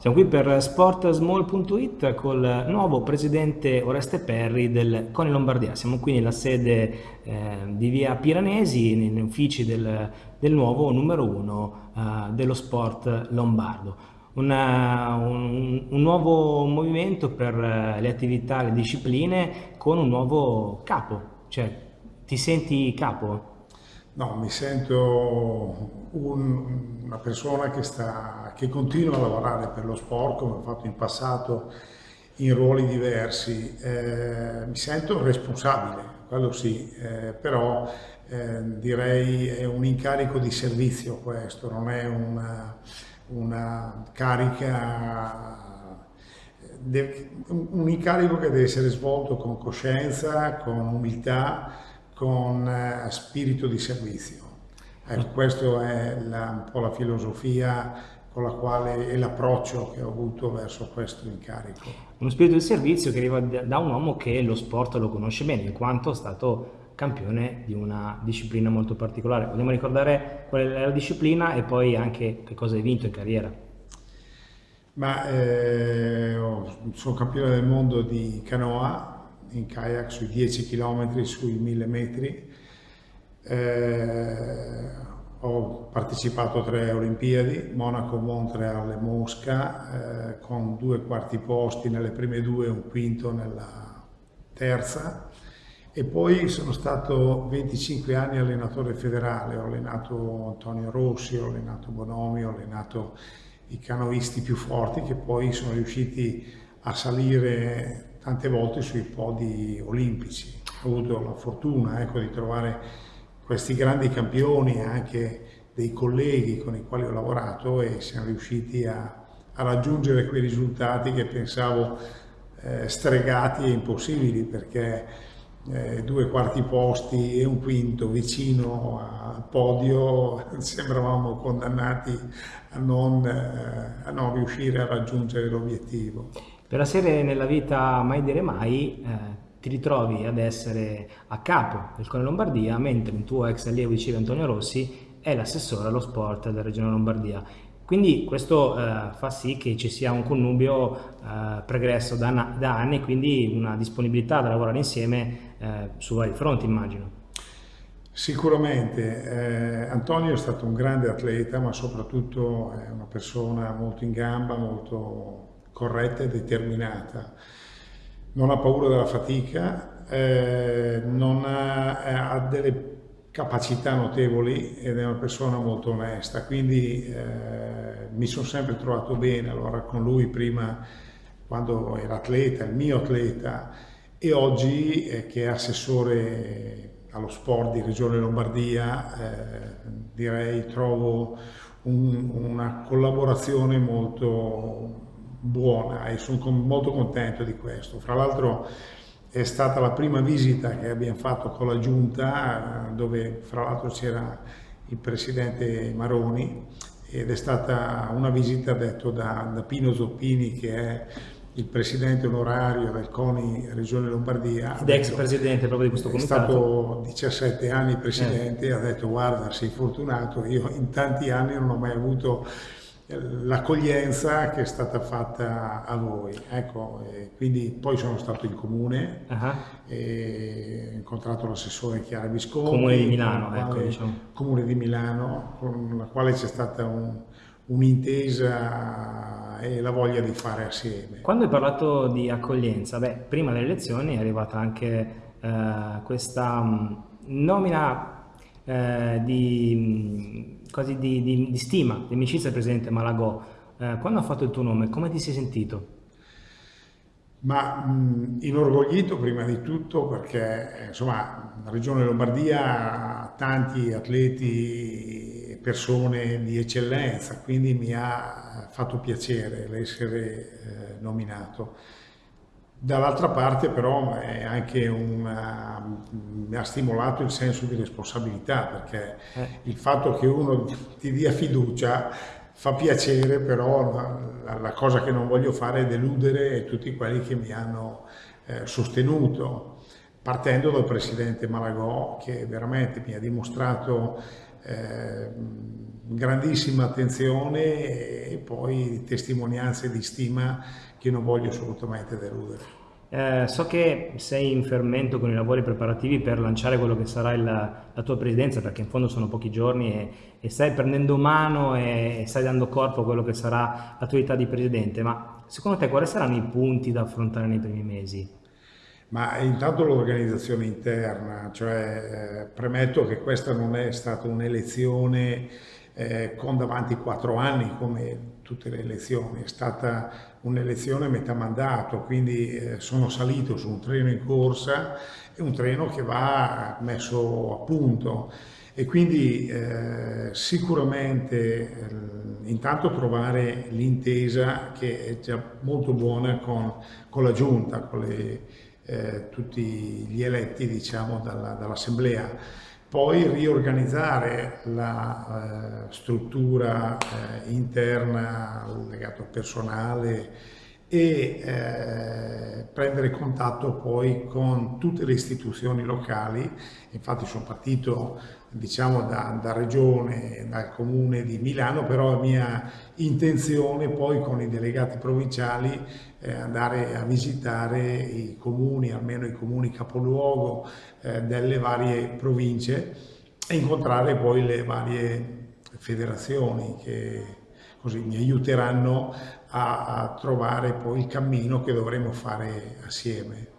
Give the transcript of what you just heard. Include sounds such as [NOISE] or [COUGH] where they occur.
Siamo qui per sportsmall.it col nuovo presidente Oreste Perri del Coni Lombardia. Siamo qui nella sede eh, di via Piranesi, negli uffici del, del nuovo numero uno eh, dello sport lombardo. Una, un, un, nuovo movimento per eh, le attività, le discipline con un nuovo capo. Cioè, ti senti capo? No, mi sento un, una persona che, sta, che continua a lavorare per lo sport come ho fatto in passato in ruoli diversi. Eh, mi sento responsabile, quello sì, eh, però eh, direi è un incarico di servizio questo, non è una, una carica un incarico che deve essere svolto con coscienza, con umiltà, con eh, spirito di servizio. Ecco, questo è la, un po' la filosofia con la quale e l'approccio che ho avuto verso questo incarico. Uno spirito di servizio che arriva da un uomo che lo sport lo conosce bene, in quanto è stato campione di una disciplina molto particolare. Vogliamo ricordare qual è la disciplina e poi anche che cosa hai vinto in carriera? Ma eh, sono campione del mondo di canoa, in kayak sui 10 km, sui 1000 metri. Eh, ho partecipato a tre Olimpiadi, Monaco, Montreal e Mosca, eh, con due quarti posti nelle prime due e un quinto nella terza. E poi sono stato 25 anni allenatore federale, ho allenato Antonio Rossi, ho allenato Bonomi, ho allenato i canoisti più forti che poi sono riusciti a salire tante volte sui podi olimpici. Ho avuto la fortuna ecco, di trovare questi grandi campioni anche dei colleghi con i quali ho lavorato e siamo riusciti a, a raggiungere quei risultati che pensavo eh, stregati e impossibili perché eh, due quarti posti e un quinto vicino al podio [LAUGHS] sembravamo condannati a non, eh, a non riuscire a raggiungere l'obiettivo. Per la serie Nella vita mai dire mai eh, ti ritrovi ad essere a capo del Cone Lombardia mentre il tuo ex allievo di Cile Antonio Rossi è l'assessore allo sport della Regione Lombardia. Quindi questo eh, fa sì che ci sia un connubio eh, pregresso da, da, anni quindi una disponibilità da lavorare insieme eh, su vari fronti immagino. Sicuramente, eh, Antonio è stato un grande atleta ma soprattutto è una persona molto in gamba, molto corretta e determinata. Non ha paura della fatica, eh, ha, eh, ha, delle capacità notevoli ed è una persona molto onesta, quindi eh, mi sono sempre trovato bene allora con lui prima quando era atleta, il mio atleta, e oggi eh, che è assessore allo sport di Regione Lombardia, eh, direi trovo un, una collaborazione molto buona e sono molto contento di questo. Fra l'altro è stata la prima visita che abbiamo fatto con la giunta dove fra l'altro c'era il presidente Maroni ed è stata una visita detto da, da Pino Zoppini che è il presidente onorario del CONI Regione Lombardia. Ed ex presidente proprio di questo comitato. È stato 17 anni presidente e eh. ha detto guarda sei fortunato, io in tanti anni non ho mai avuto l'accoglienza che è stata fatta a voi. Ecco, quindi poi sono stato in comune, uh -huh. ho incontrato l'assessore Chiara Visconti. Comune di Milano, ecco, quale, diciamo. Comune di Milano, con la quale c'è stata un, un'intesa e la voglia di fare assieme. Quando hai parlato di accoglienza, beh, prima delle elezioni è arrivata anche eh, questa mh, nomina eh, di, quasi di, di, di, stima, di amicizia del presidente Malagò. Eh, quando ha fatto il tuo nome, come ti sei sentito? Ma mh, inorgoglito prima di tutto perché insomma la regione Lombardia ha tanti atleti e persone di eccellenza, quindi mi ha fatto piacere l'essere eh, nominato. Dall'altra parte però una, mi ha stimolato il senso di responsabilità perché eh. il fatto che uno ti dia fiducia fa piacere, però la, la, cosa che non voglio fare è deludere tutti quelli che mi hanno eh, sostenuto, partendo dal Presidente Malagò che veramente mi ha dimostrato eh, grandissima attenzione e poi testimonianze di stima che non voglio assolutamente deludere. Eh, so che sei in fermento con i lavori preparativi per lanciare quello che sarà il, la tua presidenza, perché in fondo sono pochi giorni e, e stai prendendo mano e, e, stai dando corpo a quello che sarà l'attività di presidente, ma secondo te quali saranno i punti da affrontare nei primi mesi? Ma intanto l'organizzazione interna, cioè eh, premetto che questa non è stata un'elezione eh, con davanti quattro anni come tutte le elezioni, è stata un'elezione metà mandato, quindi eh, sono salito su un treno in corsa e un treno che va messo a punto. E quindi eh, sicuramente eh, intanto trovare l'intesa che è già molto buona con, con la giunta, con le, eh, tutti gli eletti diciamo, dall'assemblea. Poi riorganizzare la eh, struttura eh, interna legata al personale e eh, prendere contatto poi con tutte le istituzioni locali. Infatti sono partito diciamo da, da regione, dal comune di Milano, però la mia intenzione poi con i delegati provinciali eh, andare a visitare i comuni, almeno i comuni capoluogo eh, delle varie province e incontrare poi le varie federazioni che così mi aiuteranno a, a trovare poi il cammino che dovremo fare assieme.